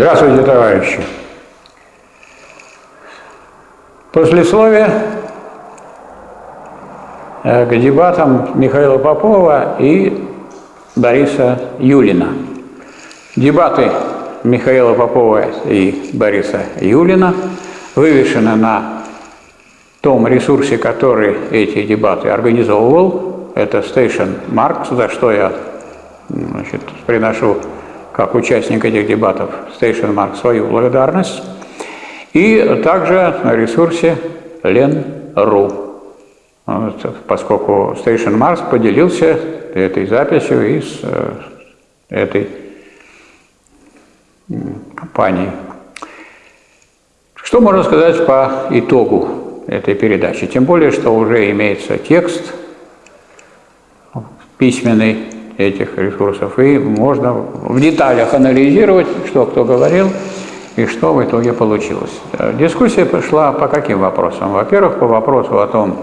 Здравствуйте, товарищи. Послесловие э, к дебатам Михаила Попова и Бориса Юлина. Дебаты Михаила Попова и Бориса Юлина вывешены на том ресурсе, который эти дебаты организовывал. Это Station Marks, за что я значит, приношу как участник этих дебатов Station Mark свою благодарность. И также на ресурсе Len.ru, поскольку Station Mars поделился этой записью из э, этой компании. Что можно сказать по итогу этой передачи? Тем более, что уже имеется текст письменный, этих ресурсов. И можно в деталях анализировать, что кто говорил и что в итоге получилось. Дискуссия пошла по каким вопросам? Во-первых, по вопросу о том,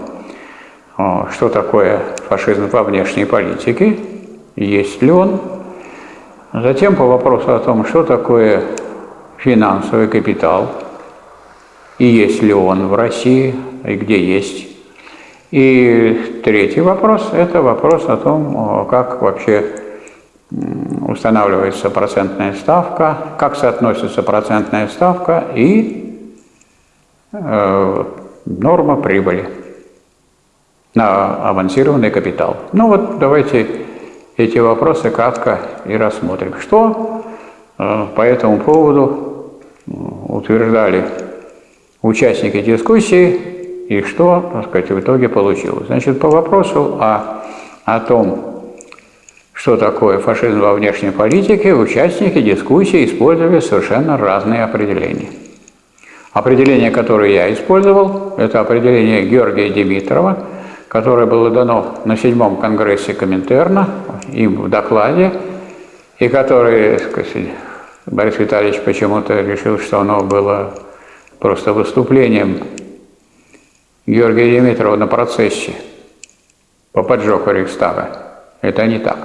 что такое фашизм во внешней политике, есть ли он. Затем по вопросу о том, что такое финансовый капитал, и есть ли он в России, и где есть. И третий вопрос – это вопрос о том, как вообще устанавливается процентная ставка, как соотносится процентная ставка и э, норма прибыли на авансированный капитал. Ну вот давайте эти вопросы кратко и рассмотрим. Что э, по этому поводу утверждали участники дискуссии и что, так сказать, в итоге получилось. Значит, по вопросу о, о том, что такое фашизм во внешней политике, участники дискуссии использовали совершенно разные определения. Определение, которое я использовал, это определение Георгия Димитрова, которое было дано на седьмом конгрессе Коминтерна, им в докладе, и которое, сказать, Борис Витальевич почему-то решил, что оно было просто выступлением Георгия Димитрова на процессе по поджогу Рейхстага. Это не так.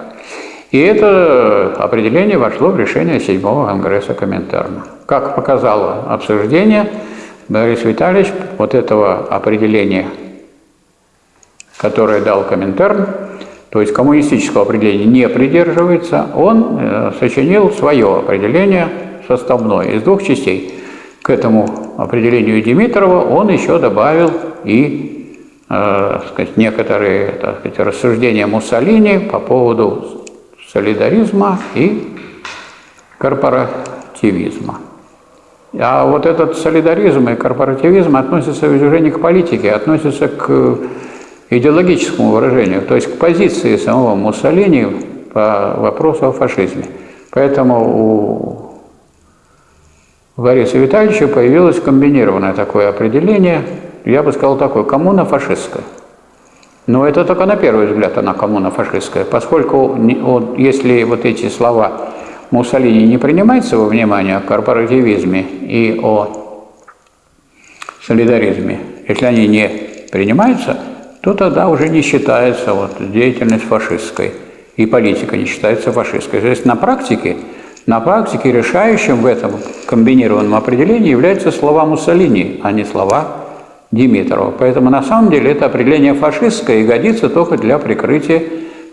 И это определение вошло в решение 7-го Конгресса Коминтерна. Как показало обсуждение, Борис Витальевич вот этого определения, которое дал Коминтерн, то есть коммунистического определения не придерживается, он э, сочинил свое определение составное из двух частей. К этому определению Димитрова он еще добавил и э, сказать, некоторые так сказать, рассуждения Муссолини по поводу солидаризма и корпоративизма. А вот этот солидаризм и корпоративизм относятся уже не к политике, а относятся к идеологическому выражению, то есть к позиции самого Муссолини по вопросу о фашизме. Поэтому у Бориса Витальевича появилось комбинированное такое определение, я бы сказал такое, коммуна фашистская. Но это только на первый взгляд она коммуна фашистская, поскольку если вот эти слова Муссолини не принимаются во внимание о корпоративизме и о солидаризме, если они не принимаются, то тогда уже не считается вот деятельность фашистской, и политика не считается фашистской. То есть на практике на практике решающим в этом комбинированном определении являются слова Муссолини, а не слова Димитрова. Поэтому на самом деле это определение фашистское и годится только для прикрытия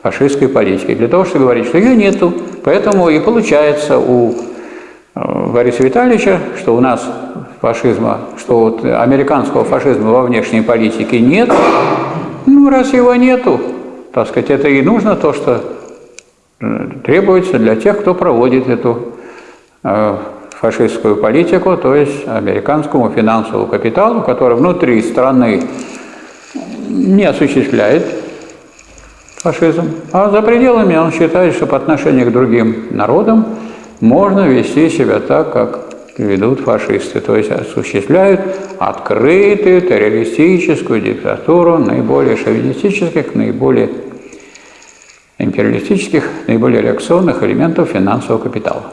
фашистской политики. Для того, чтобы говорить, что ее нету. Поэтому и получается у э, Бориса Витальевича, что у нас фашизма, что вот американского фашизма во внешней политике нет. Ну, раз его нету, так сказать, это и нужно то, что требуется для тех, кто проводит эту э, фашистскую политику, то есть американскому финансовому капиталу, который внутри страны не осуществляет фашизм, а за пределами он считает, что по отношению к другим народам можно вести себя так, как ведут фашисты, то есть осуществляют открытую террористическую диктатуру наиболее шовинистических, наиболее империалистических, наиболее реакционных элементов финансового капитала.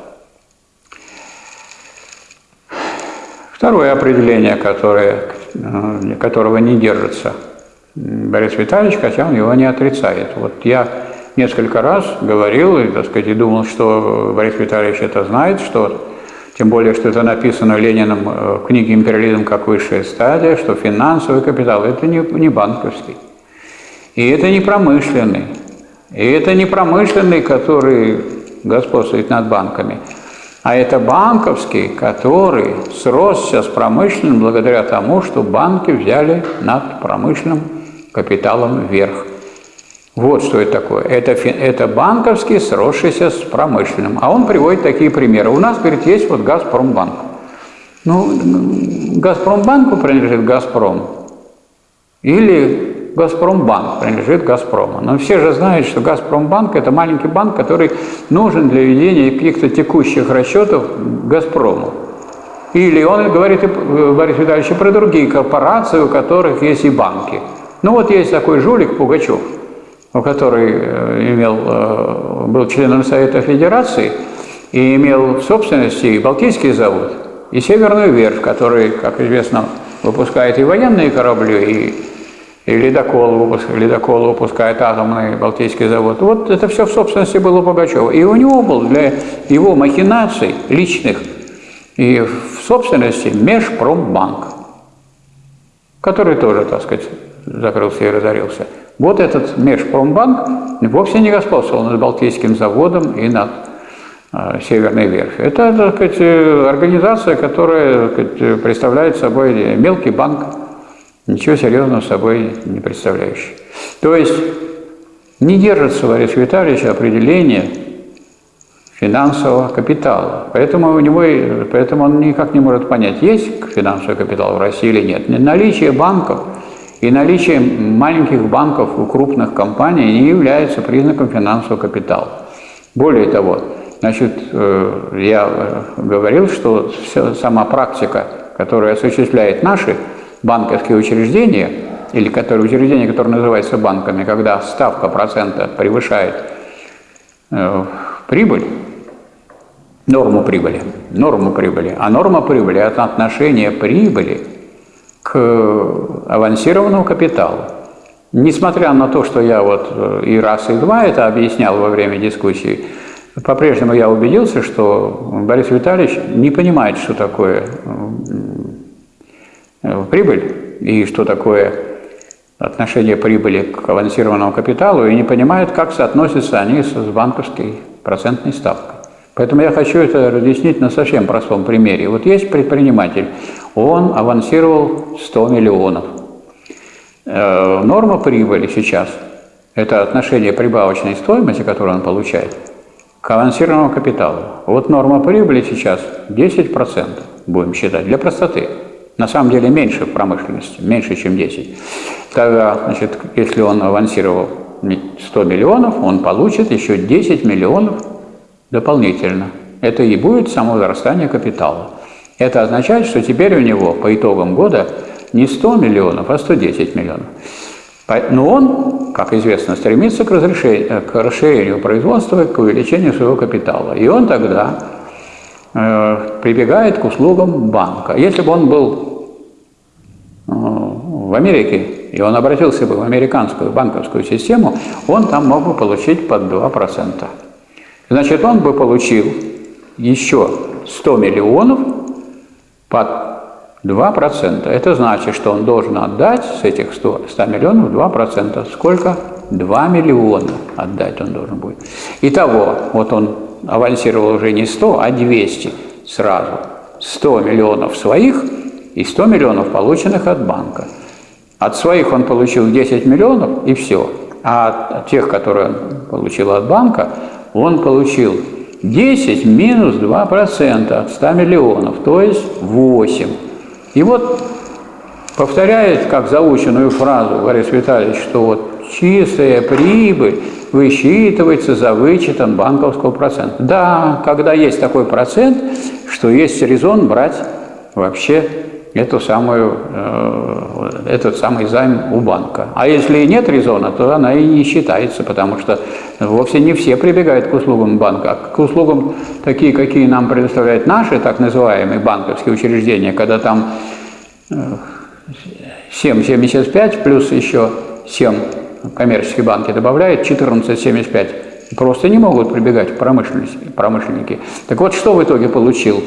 Второе определение, которое, э, которого не держится Борис Витальевич, хотя он его не отрицает. Вот я несколько раз говорил и, так сказать, и думал, что Борис Витальевич это знает, что Тем более, что это написано Лениным э, в книге «Империализм как высшая стадия», что финансовый капитал – это не, не банковский. И это не промышленный. И это не промышленный, который господствует над банками, а это банковский, который сросся с промышленным благодаря тому, что банки взяли над промышленным капиталом вверх. Вот что это такое. Это, это банковский, сросшийся с промышленным. А он приводит такие примеры. У нас, говорит, есть вот Газпромбанк. Ну, Газпромбанку принадлежит Газпром. Или Газпромбанк принадлежит Газпрому. Но все же знают, что Газпромбанк – это маленький банк, который нужен для ведения каких-то текущих расчетов Газпрому. Или он говорит, Борис Витальевич, про другие корпорации, у которых есть и банки. Ну вот есть такой жулик Пугачев – который э, имел, э, был членом Совета Федерации и имел в собственности и Балтийский завод, и Северную верфь, который, как известно, выпускает и военные корабли, и, и ледокол, ледокол выпускает атомный Балтийский завод. Вот это все в собственности было Пугачева. И у него был для его махинаций личных и в собственности Межпромбанк, который тоже, так сказать, закрылся и разорился. Вот этот Межпромбанк вовсе не господствовал над Балтийским заводом и над э, Северной верфью. Это так сказать, э, организация, которая так сказать, представляет собой мелкий банк, ничего серьезного собой не представляющий. То есть не держится Ларис Витальевич определение финансового капитала. Поэтому, у него, поэтому он никак не может понять, есть финансовый капитал в России или нет. Наличие банков – и наличие маленьких банков у крупных компаний не является признаком финансового капитала. Более того, значит, э, я говорил, что сама практика, которую осуществляют наши банковские учреждения, или которые, учреждения, которые называются банками, когда ставка процента превышает э, прибыль, норму прибыли, норму прибыли, а норма прибыли – это отношение прибыли к авансированному капиталу. Несмотря на то, что я вот э, и раз, и два это объяснял во время дискуссии, по-прежнему я убедился, что Борис Витальевич не понимает, что такое э, прибыль и что такое отношение прибыли к авансированному капиталу, и не понимает, как соотносятся они с банковской процентной ставкой. Поэтому я хочу это разъяснить на совсем простом примере. Вот есть предприниматель, он авансировал 100 миллионов. Э, норма прибыли сейчас – это отношение прибавочной стоимости, которую он получает, к авансированному капиталу. Вот норма прибыли сейчас 10%, будем считать, для простоты. На самом деле меньше в промышленности, меньше, чем 10. Тогда, значит, если он авансировал 100 миллионов, он получит еще 10 миллионов дополнительно. Это и будет само возрастание капитала. Это означает, что теперь у него по итогам года не 100 миллионов, а 110 миллионов. Но он, как известно, стремится к, к расширению производства, к увеличению своего капитала. И он тогда прибегает к услугам банка. Если бы он был э, в Америке, и он обратился бы в американскую банковскую систему, он там мог бы получить под 2%. Значит, он бы получил еще 100 миллионов под 2%. Это значит, что он должен отдать с этих 100, 100 миллионов 2%. Сколько? 2 миллиона отдать он должен будет. Итого, вот он авансировал уже не 100, а 200 сразу. 100 миллионов своих и 100 миллионов, полученных от банка. От своих он получил 10 миллионов и все. А от тех, которые он получил от банка, он получил 10 минус 2% от 100 миллионов, то есть 8. И вот повторяет как заученную фразу Борис Витальевич, что вот чистая прибыль высчитывается за вычетом банковского процента. Да, когда есть такой процент, что есть резон брать вообще эту самую, э, этот самый займ у банка. А если нет резона, то она и не считается, потому что вовсе не все прибегают к услугам банка. А к услугам такие, какие нам предоставляют наши так называемые банковские учреждения, когда там 7,75 э, плюс еще 7 коммерческие банки добавляют, 14,75 просто не могут прибегать промышленники. Так вот, что в итоге получил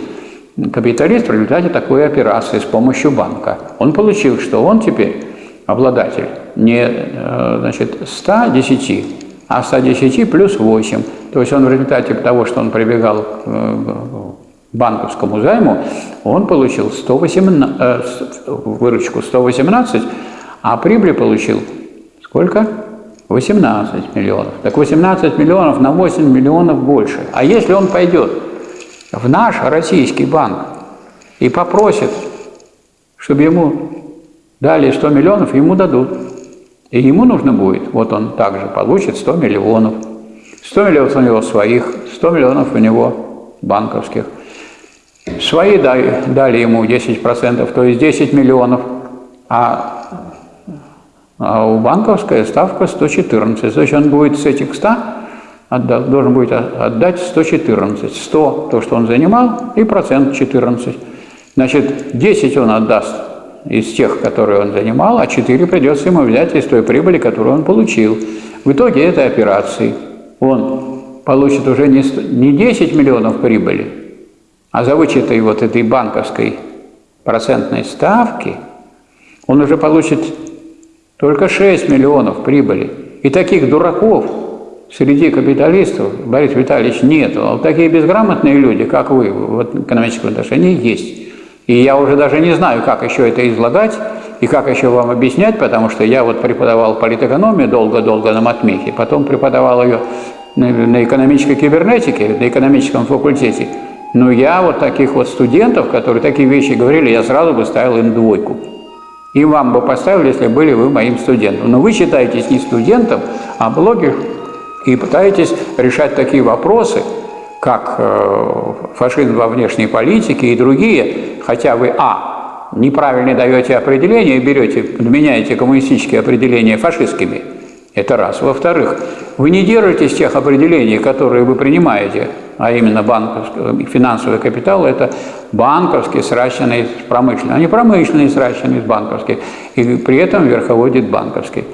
капиталист в результате такой операции с помощью банка. Он получил, что он теперь обладатель не э, значит, 110, а 110 плюс 8. То есть он в результате того, что он прибегал к э, банковскому займу, он получил 118, э, выручку 118, а прибыль получил сколько? 18 миллионов. Так 18 миллионов на 8 миллионов больше. А если он пойдет в наш российский банк и попросит, чтобы ему дали 100 миллионов, ему дадут. И ему нужно будет, вот он также получит 100 миллионов. 100 миллионов у него своих, 100 миллионов у него банковских. Свои дали, дали ему 10%, то есть 10 миллионов, а, а у банковская ставка 114. То есть он будет с этих 100 отдал, должен будет отдать 114. 100 то, что он занимал, и процент 14. Значит, 10 он отдаст из тех, которые он занимал, а 4 придется ему взять из той прибыли, которую он получил. В итоге этой операции он получит уже не, 100, не 10 миллионов прибыли, а за вычетой вот этой банковской процентной ставки он уже получит только 6 миллионов прибыли. И таких дураков среди капиталистов, Борис Витальевич, нет. А такие безграмотные люди, как вы, в экономическом отношении есть. И я уже даже не знаю, как еще это излагать и как еще вам объяснять, потому что я вот преподавал политэкономию долго-долго на матмехе, потом преподавал ее на экономической кибернетике, на экономическом факультете. Но я вот таких вот студентов, которые такие вещи говорили, я сразу бы ставил им двойку. И вам бы поставил, если были вы моим студентом. Но вы считаетесь не студентом, а блогер, и пытаетесь решать такие вопросы, как э, фашизм во внешней политике и другие, хотя вы, а, неправильно даете определение берете, меняете коммунистические определения фашистскими, это раз. Во-вторых, вы не держитесь тех определений, которые вы принимаете, а именно банковский, финансовый капитал – это банковский, сращенный с промышленным, а не промышленный, сращенный с банковским, и при этом верховодит банковский.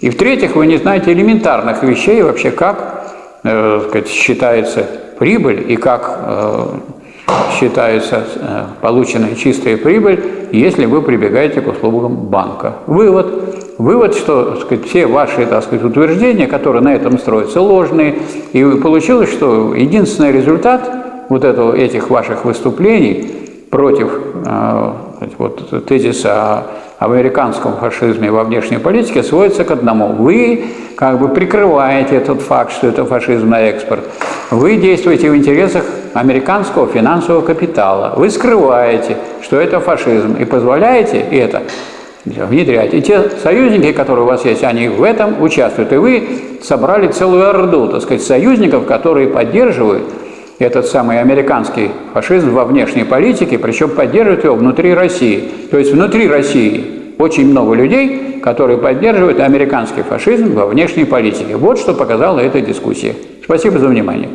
И в-третьих, вы не знаете элементарных вещей вообще, как э, сказать, считается прибыль и как э, считается э, полученная чистая прибыль, если вы прибегаете к услугам банка. Вывод. Вывод, что сказать, все ваши так сказать, утверждения, которые на этом строятся, ложные. И получилось, что единственный результат вот этого, этих ваших выступлений против э, вот, тезиса об американском фашизме во внешней политике сводится к одному. Вы как бы прикрываете этот факт, что это фашизм на экспорт. Вы действуете в интересах американского финансового капитала. Вы скрываете, что это фашизм, и позволяете это внедрять. И те союзники, которые у вас есть, они в этом участвуют. И вы собрали целую орду, так сказать, союзников, которые поддерживают этот самый американский фашизм во внешней политике, причем поддерживают его внутри России. То есть внутри России очень много людей, которые поддерживают американский фашизм во внешней политике. Вот что показала эта дискуссия. Спасибо за внимание.